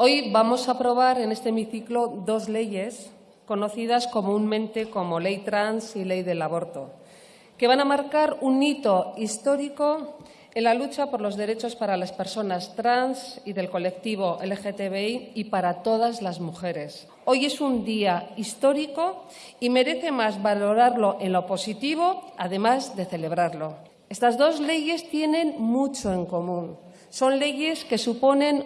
Hoy vamos a aprobar en este hemiciclo dos leyes conocidas comúnmente como Ley Trans y Ley del Aborto, que van a marcar un hito histórico en la lucha por los derechos para las personas trans y del colectivo LGTBI y para todas las mujeres. Hoy es un día histórico y merece más valorarlo en lo positivo, además de celebrarlo. Estas dos leyes tienen mucho en común. Son leyes que suponen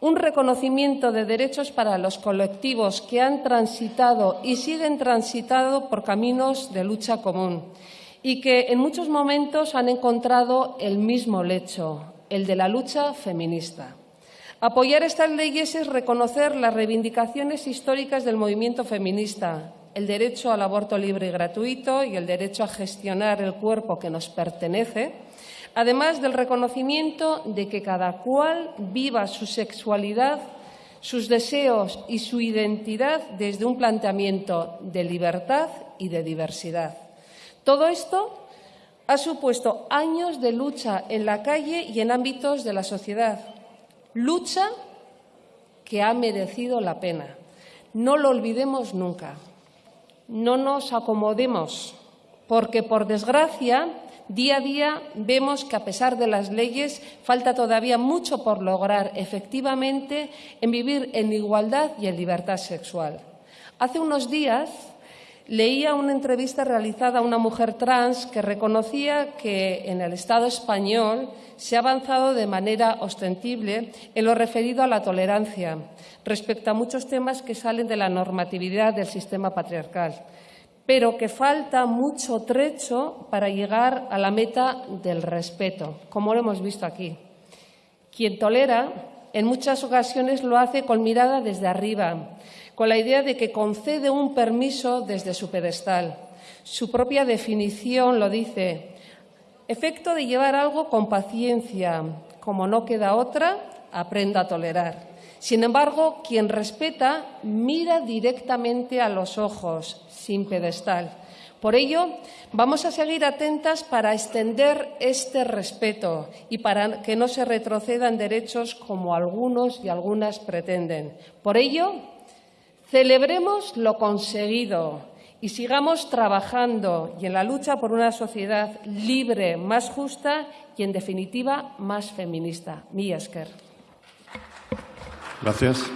un reconocimiento de derechos para los colectivos que han transitado y siguen transitando por caminos de lucha común y que en muchos momentos han encontrado el mismo lecho, el de la lucha feminista. Apoyar estas leyes es reconocer las reivindicaciones históricas del movimiento feminista, el derecho al aborto libre y gratuito y el derecho a gestionar el cuerpo que nos pertenece, además del reconocimiento de que cada cual viva su sexualidad, sus deseos y su identidad desde un planteamiento de libertad y de diversidad. Todo esto ha supuesto años de lucha en la calle y en ámbitos de la sociedad. Lucha que ha merecido la pena. No lo olvidemos nunca. No nos acomodemos, porque, por desgracia, Día a día vemos que, a pesar de las leyes, falta todavía mucho por lograr efectivamente en vivir en igualdad y en libertad sexual. Hace unos días leía una entrevista realizada a una mujer trans que reconocía que en el Estado español se ha avanzado de manera ostensible en lo referido a la tolerancia respecto a muchos temas que salen de la normatividad del sistema patriarcal pero que falta mucho trecho para llegar a la meta del respeto, como lo hemos visto aquí. Quien tolera, en muchas ocasiones lo hace con mirada desde arriba, con la idea de que concede un permiso desde su pedestal. Su propia definición lo dice, efecto de llevar algo con paciencia, como no queda otra, aprenda a tolerar. Sin embargo, quien respeta mira directamente a los ojos, sin pedestal. Por ello, vamos a seguir atentas para extender este respeto y para que no se retrocedan derechos como algunos y algunas pretenden. Por ello, celebremos lo conseguido y sigamos trabajando y en la lucha por una sociedad libre, más justa y, en definitiva, más feminista. Mi Gracias.